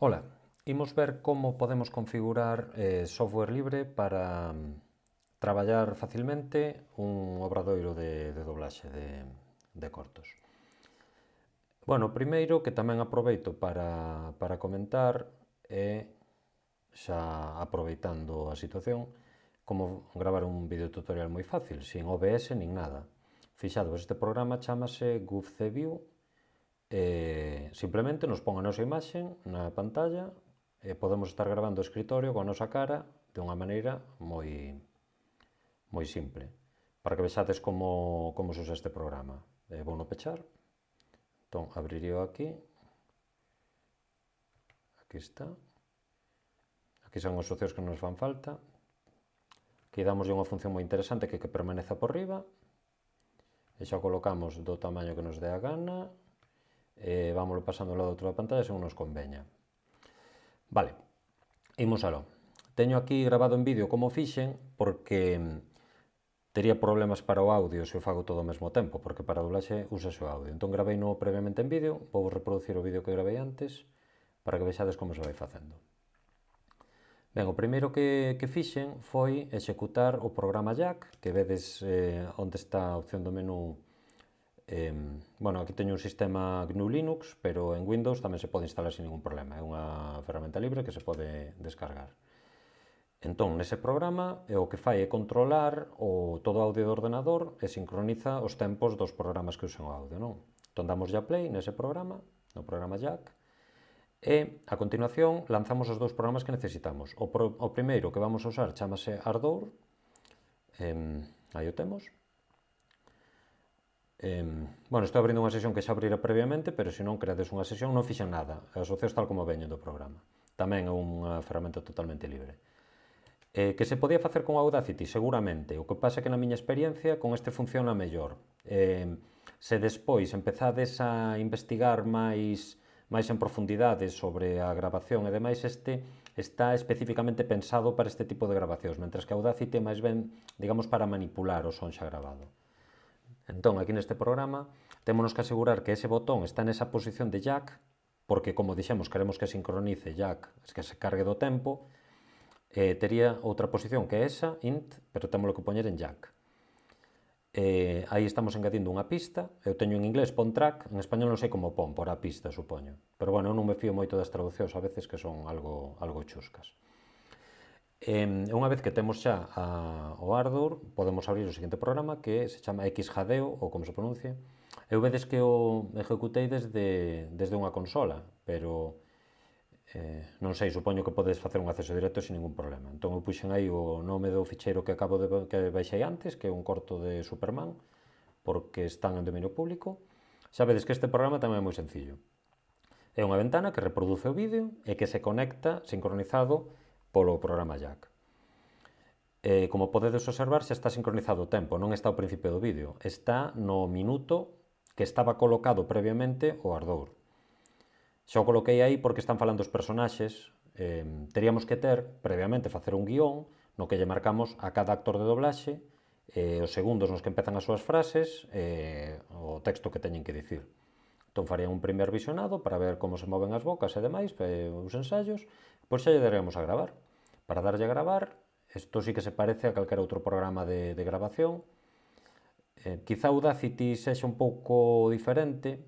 Ola, imos ver como podemos configurar eh, software libre para um, traballar facilmente un obradoiro de, de doblaxe de, de cortos. Bueno, primeiro que tamén aproveito para, para comentar é xa aproveitando a situación como gravar un videotutorial moi fácil, sin OBS nin nada. Fixado, este programa chamase GoofCView eh, simplemente nos pon a nosa imaxe na pantalla e podemos estar gravando o escritorio coa nosa cara de unha maneira moi moi simple para que vexades como, como se usa este programa. Eh, vou no pechar entón abrirío aquí. Aquí está. Aquí son os socios que nos fan falta. Aquí damos unha función moi interesante que que permaneza por riba. E xa colocamos do tamaño que nos dé a gana eh, vámoslo pasando ao lado outro da pantalla según nos conveña. Vale, imos aló. Teño aquí grabado en vídeo como fixen porque mm, tería problemas para o audio se o fago todo ao mesmo tempo, porque para doblaxe usase o audio. Entón gravei no previamente en vídeo, vou reproducir o vídeo que gravei antes para que vexades como se vai facendo. Ben, o primeiro que, que fixen foi executar o programa Jack, que vedes eh, onde está a opción do menú Eh, bueno, aquí teño un sistema GNU Linux, pero en Windows tamén se pode instalar sin ningún problema. É unha ferramenta libre que se pode descargar. Entón, nese programa, o que fai é controlar o todo o audio do ordenador e sincroniza os tempos dos programas que usan o audio, non? Entón, damos ya play nese programa, no programa Jack, e, a continuación, lanzamos os dous programas que necesitamos. O, pro, o primeiro que vamos a usar chamase Ardour, eh, aí o temos, Eh, bueno, estou abrindo unha sesión que xa abrira previamente, pero se non creades unha sesión non fixen nada. Asocios tal como veñen do programa. Tamén é unha ferramenta totalmente libre. Eh, que se podía facer con Audacity? Seguramente. O que pasa é que na miña experiencia con este funciona mellor. Eh, se despois empezades a investigar máis máis en profundidade sobre a grabación e demais este está especificamente pensado para este tipo de grabacións, mentres que Audacity é máis ben, digamos, para manipular o son xa grabado. Entón, aquí neste programa, temos que asegurar que ese botón está nesa posición de jack, porque, como dixemos, queremos que sincronice jack, que se cargue do tempo, eh, tería outra posición que é esa, int, pero temos que poñer en jack. Eh, aí estamos engadindo unha pista, eu teño en inglés pon track, en español non sei como pon, por a pista, supoño. Pero bueno, eu non me fío moito das traducións a veces que son algo, algo chuscas. E unha vez que temos xa a, o Ardour, podemos abrir o seguinte programa que se chama Xjadeo, ou como se pronuncia. Eu vedes que o ejecutei desde, desde unha consola, pero eh, non sei, supoño que podes facer un acceso directo sin ningún problema. Entón eu puxen aí o nome do ficheiro que acabo de que baixei antes, que é un corto de Superman, porque están en dominio público. Xa vedes que este programa tamén é moi sencillo. É unha ventana que reproduce o vídeo e que se conecta sincronizado polo programa Jack. Eh, como podedes observar, xa está sincronizado o tempo, non está ao principio do vídeo. Está no minuto que estaba colocado previamente o Ardour. Xa o coloquei aí porque están falando os personaxes. Eh, teríamos que ter, previamente, facer un guión no que lle marcamos a cada actor de doblaxe eh, os segundos nos que empezan as súas frases e eh, o texto que teñen que dicir. Entón faría un primer visionado para ver como se moven as bocas e demais, eh, os ensaios, pois xa lle daremos a gravar. Para darlle a gravar, isto sí que se parece a calquera outro programa de, de grabación, eh, quizá Audacity sexa un pouco diferente,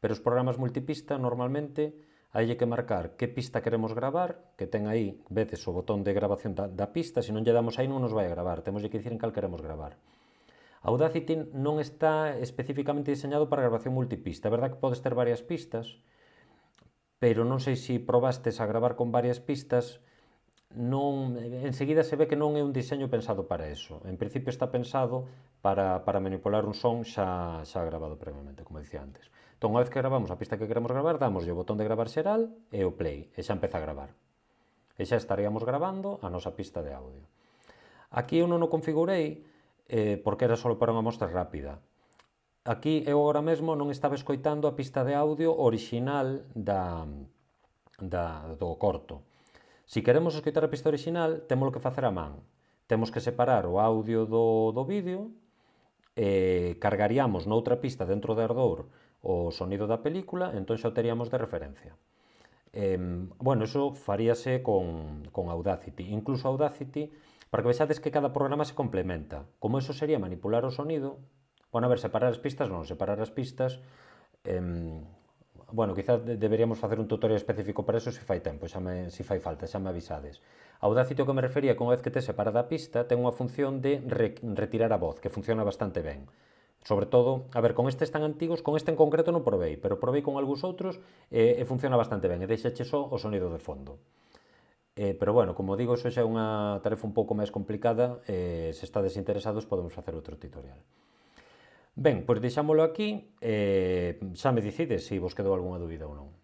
pero os programas multipista normalmente hai que marcar que pista queremos gravar, que ten aí veces o botón de grabación da, da pista, se non lle damos aí non nos vai a gravar, temos que dicir en cal queremos gravar. Audacity non está especificamente diseñado para grabación multipista. É verdad que podes ter varias pistas, pero non sei se probastes a gravar con varias pistas, non enseguida se ve que non é un diseño pensado para eso. En principio está pensado para, para manipular un son xa, xa grabado previamente, como dicía antes. Entón, unha vez que gravamos a pista que queremos gravar, damos o botón de gravar xeral e o play, e xa empeza a gravar. E xa estaríamos gravando a nosa pista de audio. Aquí eu non o configurei, eh, porque era solo para unha mostra rápida. Aquí eu agora mesmo non estaba escoitando a pista de audio original da, da, do corto. Si queremos escoitar a pista original, temos que facer a man. Temos que separar o audio do, do vídeo, eh, cargaríamos noutra pista dentro de Ardour o sonido da película, entón xa o teríamos de referencia. Eh, bueno, eso faríase con, con Audacity. Incluso Audacity, para que vexades que cada programa se complementa. Como eso sería manipular o sonido, bueno, a ver, separar as pistas, non, separar as pistas, eh, bueno, quizá deberíamos facer un tutorial específico para eso se fai tempo, xa me, se fai falta, xa me avisades. Audacity o que me refería con vez que te separa da pista, ten unha función de re, retirar a voz, que funciona bastante ben. Sobre todo, a ver, con estes tan antigos, con este en concreto non provei, pero provei con algúns outros e, e funciona bastante ben, e deixache só o sonido de fondo. Eh, pero bueno, como digo, iso xa é unha tarefa un pouco máis complicada, eh, se estades interesados podemos facer outro tutorial. Ben, pois deixámolo aquí, eh, xa me dicides se vos quedou algunha dúbida ou non.